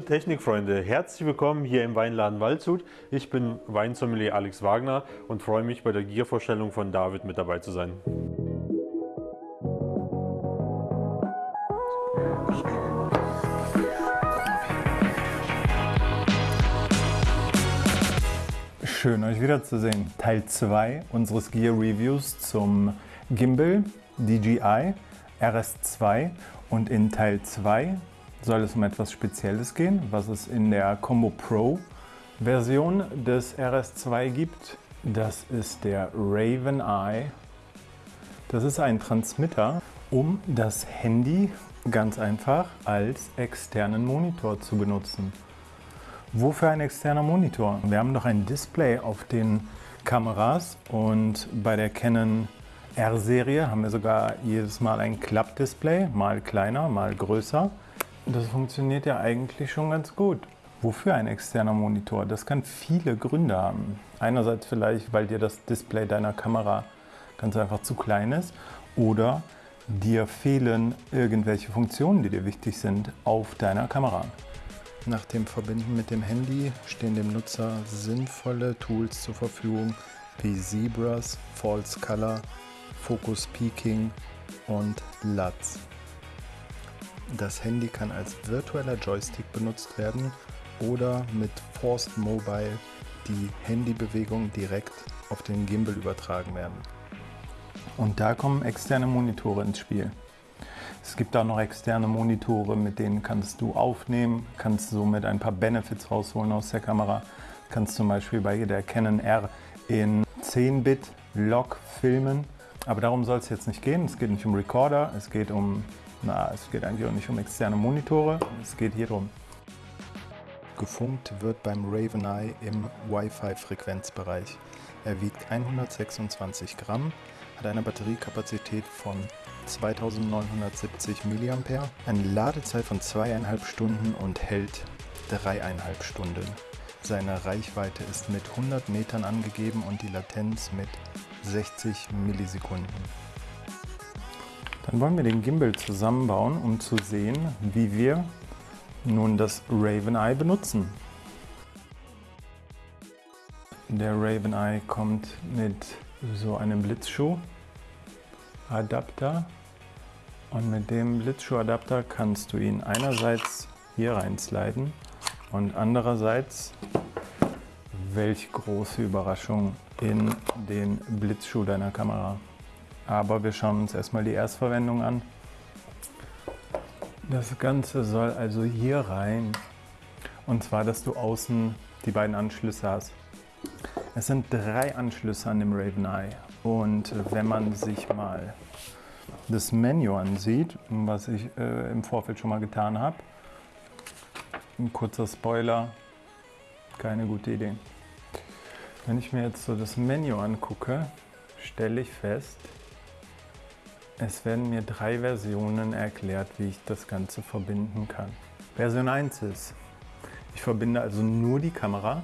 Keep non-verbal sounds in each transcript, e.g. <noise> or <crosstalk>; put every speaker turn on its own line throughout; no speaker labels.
Liebe Technikfreunde, herzlich willkommen hier im Weinladen Waldshut. Ich bin Weinsommelier Alex Wagner und freue mich bei der Giervorstellung von David mit dabei zu sein.
Schön euch wiederzusehen. Teil 2 unseres Gear Reviews zum Gimbal DJI RS2 und in Teil 2 soll es um etwas Spezielles gehen, was es in der Combo Pro Version des RS2 gibt. Das ist der Raven Eye. Das ist ein Transmitter, um das Handy ganz einfach als externen Monitor zu benutzen. Wofür ein externer Monitor? Wir haben doch ein Display auf den Kameras und bei der Canon R-Serie haben wir sogar jedes Mal ein Klappdisplay, mal kleiner, mal größer. Das funktioniert ja eigentlich schon ganz gut. Wofür ein externer Monitor? Das kann viele Gründe haben. Einerseits vielleicht, weil dir das Display deiner Kamera ganz einfach zu klein ist oder dir fehlen irgendwelche Funktionen, die dir wichtig sind auf deiner Kamera. Nach dem Verbinden mit dem Handy stehen dem Nutzer sinnvolle Tools zur Verfügung wie Zebras, False Color, Focus Peaking und LUTs. Das Handy kann als virtueller Joystick benutzt werden oder mit Forced Mobile die Handybewegung direkt auf den Gimbal übertragen werden. Und da kommen externe Monitore ins Spiel. Es gibt auch noch externe Monitore, mit denen kannst du aufnehmen, kannst somit ein paar Benefits rausholen aus der Kamera. Kannst zum Beispiel bei der Canon R in 10-Bit Log filmen. Aber darum soll es jetzt nicht gehen. Es geht nicht um Recorder, es geht um na, es geht eigentlich auch nicht um externe Monitore, es geht hier drum. Gefunkt wird beim Raven im Wi-Fi-Frequenzbereich. Er wiegt 126 Gramm, hat eine Batteriekapazität von 2970 mAh, eine Ladezeit von zweieinhalb Stunden und hält dreieinhalb Stunden. Seine Reichweite ist mit 100 Metern angegeben und die Latenz mit 60 Millisekunden. Dann wollen wir den Gimbal zusammenbauen, um zu sehen, wie wir nun das Raven Eye benutzen. Der Raven Eye kommt mit so einem Blitzschuh-Adapter und mit dem Blitzschuh-Adapter kannst du ihn einerseits hier reinsliden und andererseits, welch große Überraschung, in den Blitzschuh deiner Kamera. Aber wir schauen uns erstmal die Erstverwendung an. Das Ganze soll also hier rein. Und zwar, dass du außen die beiden Anschlüsse hast. Es sind drei Anschlüsse an dem Raven Eye. Und wenn man sich mal das Menü ansieht, was ich äh, im Vorfeld schon mal getan habe, ein kurzer Spoiler, keine gute Idee. Wenn ich mir jetzt so das Menü angucke, stelle ich fest, es werden mir drei Versionen erklärt, wie ich das Ganze verbinden kann. Version 1 ist, ich verbinde also nur die Kamera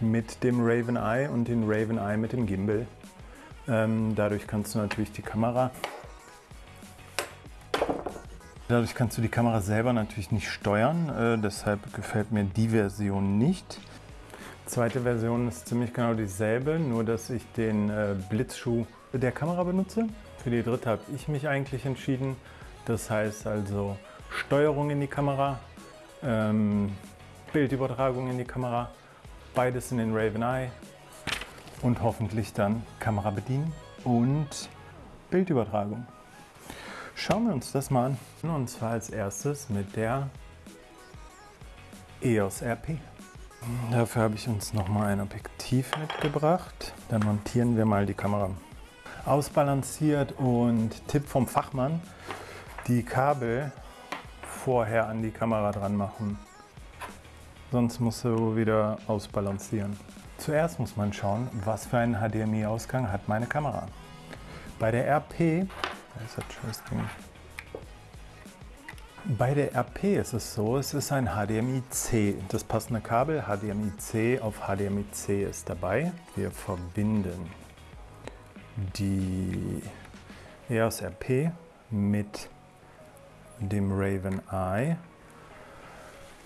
mit dem Raven Eye und den Raven Eye mit dem Gimbal. Ähm, dadurch kannst du natürlich die Kamera Dadurch kannst du die Kamera selber natürlich nicht steuern, äh, deshalb gefällt mir die Version nicht. Zweite Version ist ziemlich genau dieselbe, nur dass ich den äh, Blitzschuh der Kamera benutze. Für die dritte habe ich mich eigentlich entschieden. Das heißt also Steuerung in die Kamera, ähm, Bildübertragung in die Kamera, beides in den Raven Eye und hoffentlich dann Kamera bedienen und Bildübertragung. Schauen wir uns das mal an. Und zwar als erstes mit der EOS RP. Dafür habe ich uns nochmal ein Objektiv mitgebracht. Dann montieren wir mal die Kamera ausbalanciert und Tipp vom Fachmann, die Kabel vorher an die Kamera dran machen. Sonst musst du wieder ausbalancieren. Zuerst muss man schauen, was für einen HDMI-Ausgang hat meine Kamera. Bei der RP, bei der RP ist es so, es ist ein HDMI-C. Das passende Kabel HDMI-C auf HDMI-C ist dabei. Wir verbinden die EOS RP mit dem Raven Eye.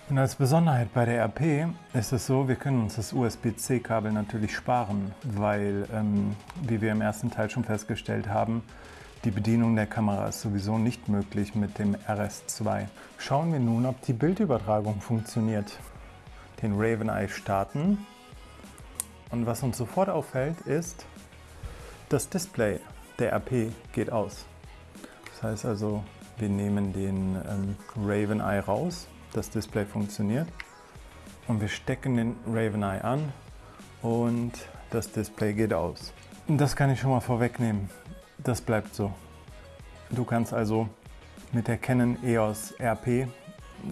Und als Besonderheit bei der RP ist es so, wir können uns das USB-C-Kabel natürlich sparen, weil, ähm, wie wir im ersten Teil schon festgestellt haben, die Bedienung der Kamera ist sowieso nicht möglich mit dem RS2. Schauen wir nun, ob die Bildübertragung funktioniert. Den Raven Eye starten und was uns sofort auffällt ist, das Display der RP geht aus. Das heißt also, wir nehmen den ähm, Raven Eye raus das Display funktioniert. Und wir stecken den Raven Eye an und das Display geht aus. Das kann ich schon mal vorwegnehmen. Das bleibt so. Du kannst also mit der Canon EOS RP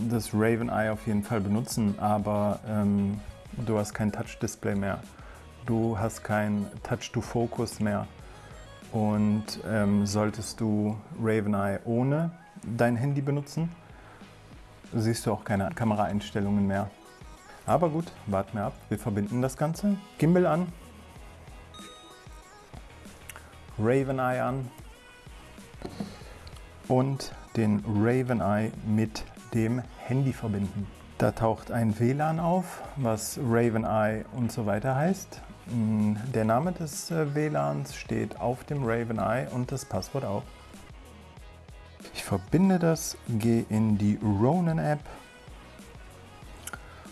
das Raven Eye auf jeden Fall benutzen, aber ähm, du hast kein Touch-Display mehr. Du hast kein Touch-to-Focus mehr. Und ähm, solltest du Raven Eye ohne dein Handy benutzen, siehst du auch keine Kameraeinstellungen mehr. Aber gut, warten wir ab. Wir verbinden das Ganze. Gimbal an. Raven Eye an. Und den Raven Eye mit dem Handy verbinden. Da taucht ein WLAN auf, was Raven Eye und so weiter heißt. Mm, der Name des äh, WLANs steht auf dem Raven Eye und das Passwort auch. Ich verbinde das, gehe in die Ronin App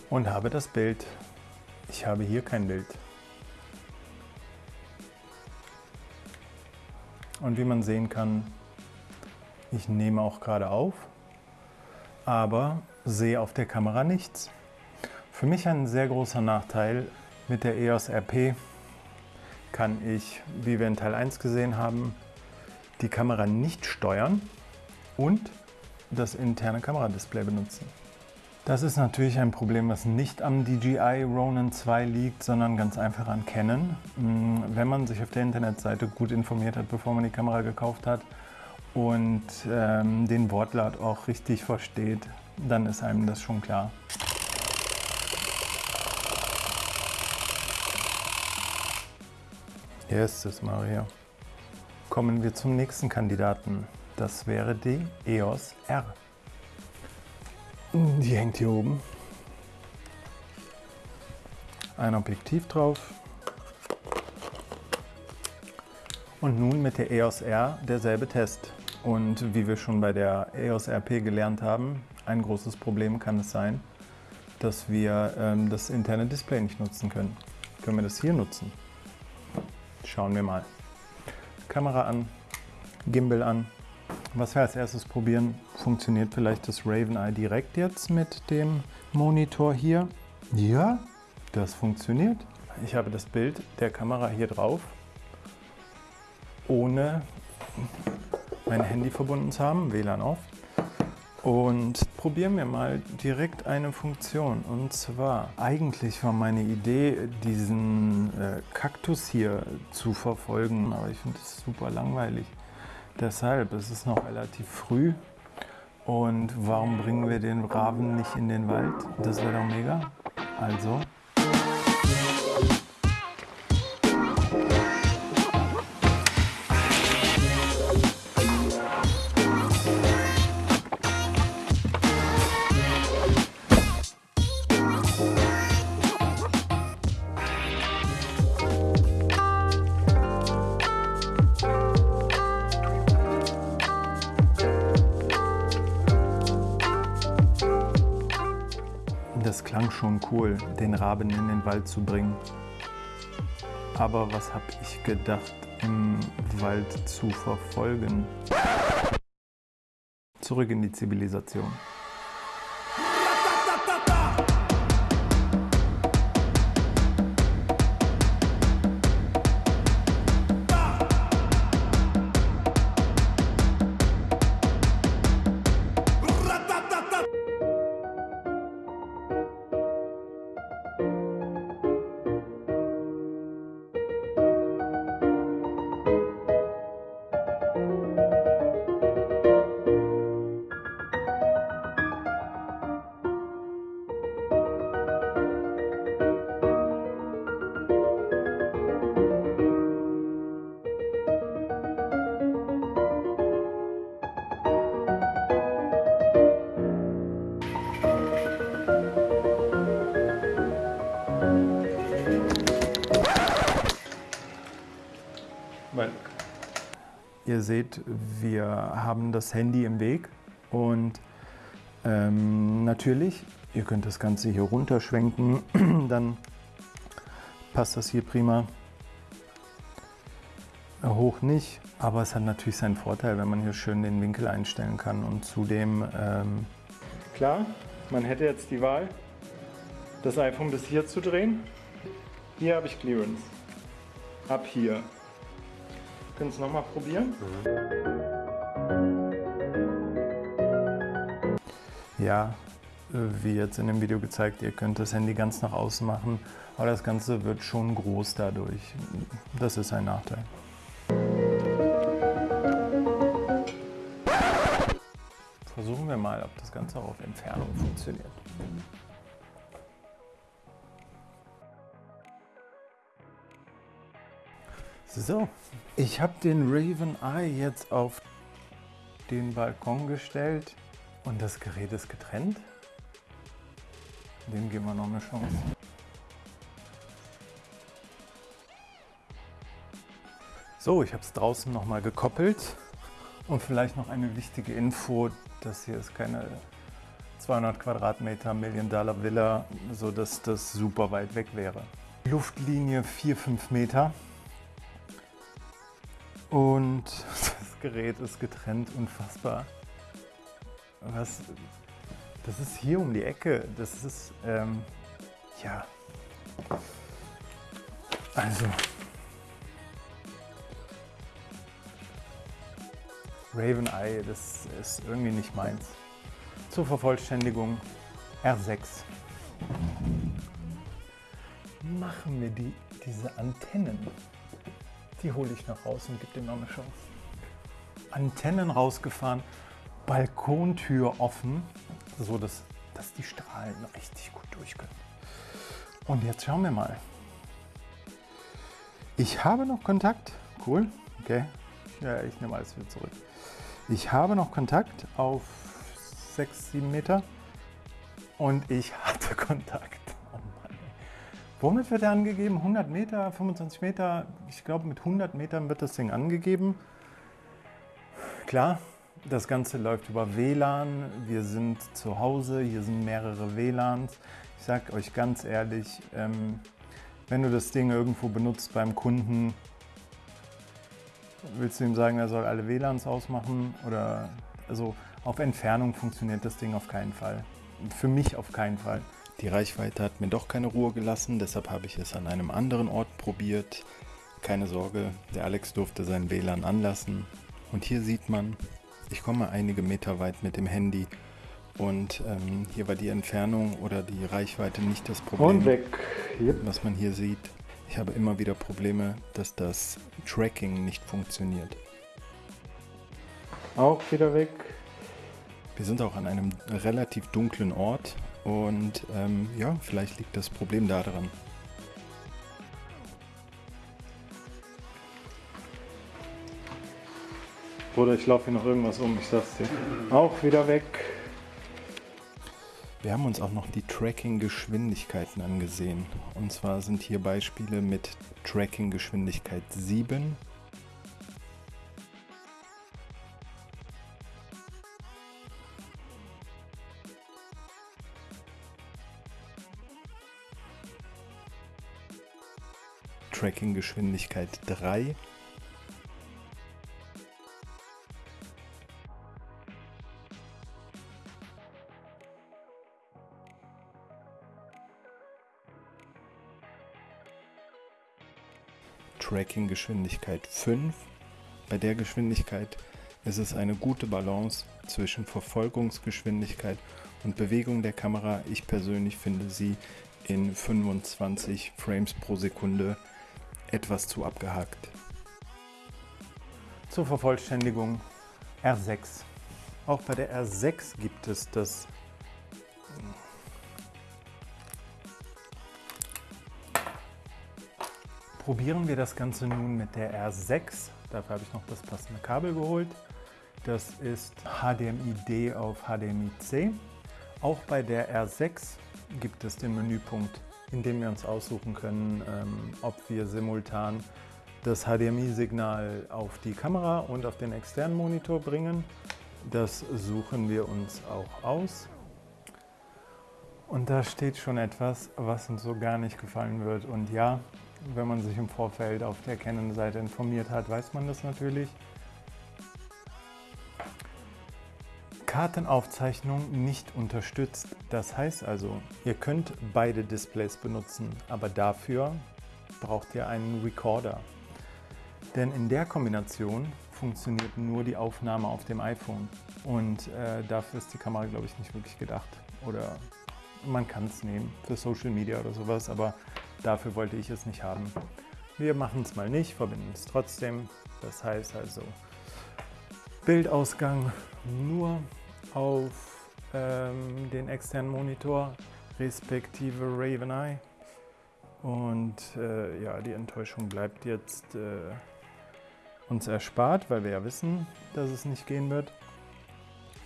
und habe das Bild. Ich habe hier kein Bild. Und wie man sehen kann, ich nehme auch gerade auf, aber sehe auf der Kamera nichts. Für mich ein sehr großer Nachteil. Mit der EOS RP kann ich, wie wir in Teil 1 gesehen haben, die Kamera nicht steuern und das interne Kameradisplay benutzen. Das ist natürlich ein Problem, was nicht am DJI Ronin 2 liegt, sondern ganz einfach an Canon. Mm, wenn man sich auf der Internetseite gut informiert hat, bevor man die Kamera gekauft hat und ähm, den Wortlaut auch richtig versteht, dann ist einem das schon klar. Erstes Maria. Kommen wir zum nächsten Kandidaten. Das wäre die EOS R. Die hängt hier oben. Ein Objektiv drauf. Und nun mit der EOS R derselbe Test. Und wie wir schon bei der EOS RP gelernt haben, ein großes Problem kann es sein, dass wir ähm, das interne Display nicht nutzen können. Können wir das hier nutzen? Schauen wir mal. Kamera an, Gimbal an, was wir als erstes probieren, funktioniert vielleicht das Raven Eye direkt jetzt mit dem Monitor hier. Ja, das funktioniert. Ich habe das Bild der Kamera hier drauf, ohne mein Handy verbunden zu haben, WLAN auf. Und probieren wir mal direkt eine Funktion. Und zwar, eigentlich war meine Idee, diesen äh, Kaktus hier zu verfolgen, aber ich finde es super langweilig. Deshalb, es ist noch relativ früh. Und warum bringen wir den Raben nicht in den Wald? Das wäre doch mega. Also, cool, den Raben in den Wald zu bringen. Aber was habe ich gedacht, im Wald zu verfolgen? Zurück in die Zivilisation. Ihr seht, wir haben das Handy im Weg und ähm, natürlich, ihr könnt das Ganze hier runterschwenken, <clears throat> dann passt das hier prima. Hoch nicht, aber es hat natürlich seinen Vorteil, wenn man hier schön den Winkel einstellen kann und zudem... Ähm Klar, man hätte jetzt die Wahl, das iPhone bis hier zu drehen. Hier habe ich Clearance. Ab hier. Können es nochmal probieren? Ja, wie jetzt in dem Video gezeigt, ihr könnt das Handy ganz nach außen machen, aber das Ganze wird schon groß dadurch. Das ist ein Nachteil. Versuchen wir mal, ob das Ganze auch auf Entfernung funktioniert. So, ich habe den Raven Eye jetzt auf den Balkon gestellt und das Gerät ist getrennt. Dem geben wir noch eine Chance. So, ich habe es draußen noch mal gekoppelt und vielleicht noch eine wichtige Info, das hier ist keine 200 Quadratmeter Million Dollar Villa, sodass das super weit weg wäre. Luftlinie 4-5 Meter und das Gerät ist getrennt, unfassbar. Was, das ist hier um die Ecke. Das ist, ähm, ja. Also. Raven Eye, das ist irgendwie nicht meins. Zur Vervollständigung R6. Machen wir die, diese Antennen. Die hole ich noch raus und gebe dem noch eine Chance. Antennen rausgefahren, Balkontür offen, so dass, dass die Strahlen richtig gut durch können. Und jetzt schauen wir mal. Ich habe noch Kontakt. Cool. Okay. Ja, ich nehme alles wieder zurück. Ich habe noch Kontakt auf 6, 7 Meter. Und ich <laughs> hatte Kontakt. Womit wird er angegeben? 100 Meter, 25 Meter? Ich glaube, mit 100 Metern wird das Ding angegeben. Klar, das Ganze läuft über WLAN. Wir sind zu Hause, hier sind mehrere WLANs. Ich sage euch ganz ehrlich, ähm, wenn du das Ding irgendwo benutzt beim Kunden, willst du ihm sagen, er soll alle WLANs ausmachen? Oder also auf Entfernung funktioniert das Ding auf keinen Fall. Für mich auf keinen Fall. Die Reichweite hat mir doch keine Ruhe gelassen, deshalb habe ich es an einem anderen Ort probiert. Keine Sorge, der Alex durfte sein WLAN anlassen. Und hier sieht man, ich komme einige Meter weit mit dem Handy und ähm, hier war die Entfernung oder die Reichweite nicht das Problem.
Und weg.
Yep. Was man hier sieht, ich habe immer wieder Probleme, dass das Tracking nicht funktioniert.
Auch wieder weg.
Wir sind auch an einem relativ dunklen Ort und ähm, ja, vielleicht liegt das Problem daran.
Oder ich laufe hier noch irgendwas um, ich sag's dir. Auch wieder weg.
Wir haben uns auch noch die Tracking-Geschwindigkeiten angesehen. Und zwar sind hier Beispiele mit Tracking-Geschwindigkeit 7. Tracking-Geschwindigkeit 3 Tracking-Geschwindigkeit 5. Bei der Geschwindigkeit ist es eine gute Balance zwischen Verfolgungsgeschwindigkeit und Bewegung der Kamera. Ich persönlich finde sie in 25 Frames pro Sekunde etwas zu abgehakt. Zur Vervollständigung R6. Auch bei der R6 gibt es das Probieren wir das Ganze nun mit der R6. Dafür habe ich noch das passende Kabel geholt. Das ist HDMI-D auf HDMI-C. Auch bei der R6 gibt es den Menüpunkt, in dem wir uns aussuchen können, ähm, ob wir simultan das HDMI-Signal auf die Kamera und auf den externen Monitor bringen. Das suchen wir uns auch aus. Und da steht schon etwas, was uns so gar nicht gefallen wird. Und ja, wenn man sich im Vorfeld auf der Canon-Seite informiert hat, weiß man das natürlich. Kartenaufzeichnung nicht unterstützt. Das heißt also, ihr könnt beide Displays benutzen, aber dafür braucht ihr einen Recorder. Denn in der Kombination funktioniert nur die Aufnahme auf dem iPhone. Und äh, dafür ist die Kamera, glaube ich, nicht wirklich gedacht. Oder man kann es nehmen für Social Media oder sowas, aber dafür wollte ich es nicht haben. Wir machen es mal nicht, verbinden es trotzdem. Das heißt also Bildausgang nur auf ähm, den externen Monitor respektive Raven Eye. Und äh, ja, die Enttäuschung bleibt jetzt äh, uns erspart, weil wir ja wissen, dass es nicht gehen wird.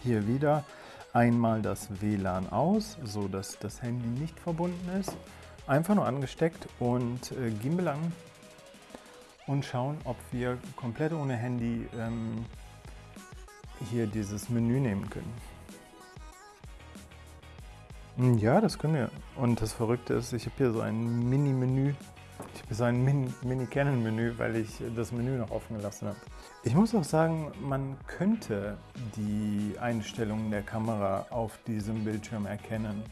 Hier wieder einmal das WLAN aus, so dass das Handy nicht verbunden ist. Einfach nur angesteckt und äh, Gimbal an und schauen, ob wir komplett ohne Handy ähm, hier dieses Menü nehmen können. Hm, ja, das können wir. Und das Verrückte ist, ich habe hier so ein Mini-Menü. Ich habe so ein Mini-Canon-Menü, weil ich das Menü noch offen gelassen habe. Ich muss auch sagen, man könnte die Einstellungen der Kamera auf diesem Bildschirm erkennen.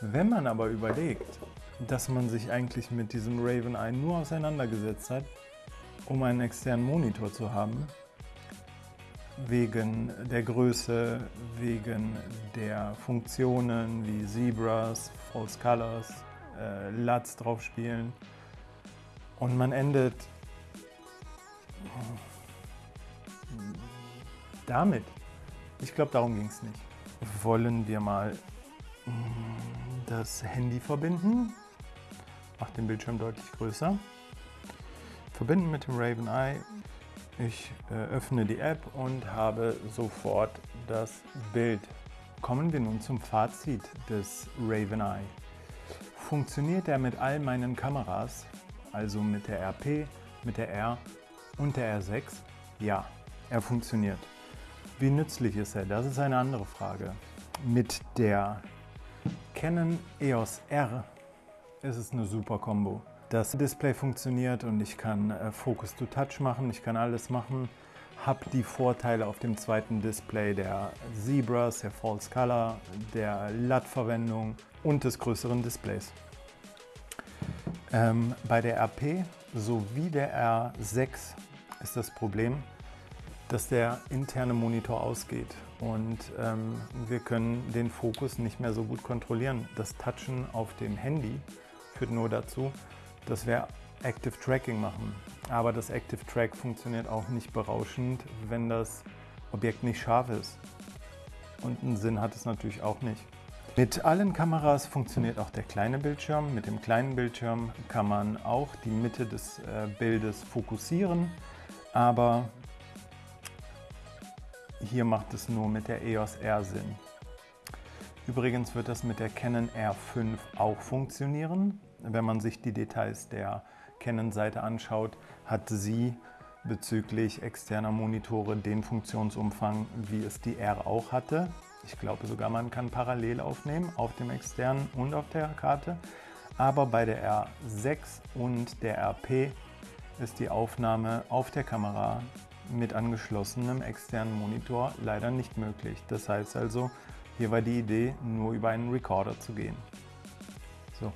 Wenn man aber überlegt, dass man sich eigentlich mit diesem Raven Eye nur auseinandergesetzt hat, um einen externen Monitor zu haben, wegen der Größe, wegen der Funktionen wie Zebras, False Colors, äh, LUTs drauf spielen. Und man endet damit. Ich glaube, darum ging es nicht. Wollen wir mal mm, das Handy verbinden. Macht den Bildschirm deutlich größer. Verbinden mit dem Raven Eye ich äh, öffne die App und habe sofort das Bild. Kommen wir nun zum Fazit des Raven Eye. Funktioniert er mit all meinen Kameras, also mit der RP, mit der R und der R6? Ja, er funktioniert. Wie nützlich ist er? Das ist eine andere Frage. Mit der Canon EOS R ist es eine super Kombo. Das Display funktioniert und ich kann äh, Focus to Touch machen, ich kann alles machen. Habe die Vorteile auf dem zweiten Display der Zebras, der False Color, der LUT-Verwendung und des größeren Displays. Ähm, bei der RP sowie der R6 ist das Problem, dass der interne Monitor ausgeht und ähm, wir können den Fokus nicht mehr so gut kontrollieren. Das Touchen auf dem Handy führt nur dazu, dass wir Active Tracking machen. Aber das Active Track funktioniert auch nicht berauschend, wenn das Objekt nicht scharf ist. Und einen Sinn hat es natürlich auch nicht. Mit allen Kameras funktioniert auch der kleine Bildschirm. Mit dem kleinen Bildschirm kann man auch die Mitte des äh, Bildes fokussieren, aber hier macht es nur mit der EOS R Sinn. Übrigens wird das mit der Canon R5 auch funktionieren. Wenn man sich die Details der Canon-Seite anschaut, hat sie bezüglich externer Monitore den Funktionsumfang, wie es die R auch hatte. Ich glaube sogar, man kann parallel aufnehmen auf dem externen und auf der Karte. Aber bei der R6 und der RP ist die Aufnahme auf der Kamera mit angeschlossenem externen Monitor leider nicht möglich. Das heißt also, hier war die Idee, nur über einen Recorder zu gehen. So,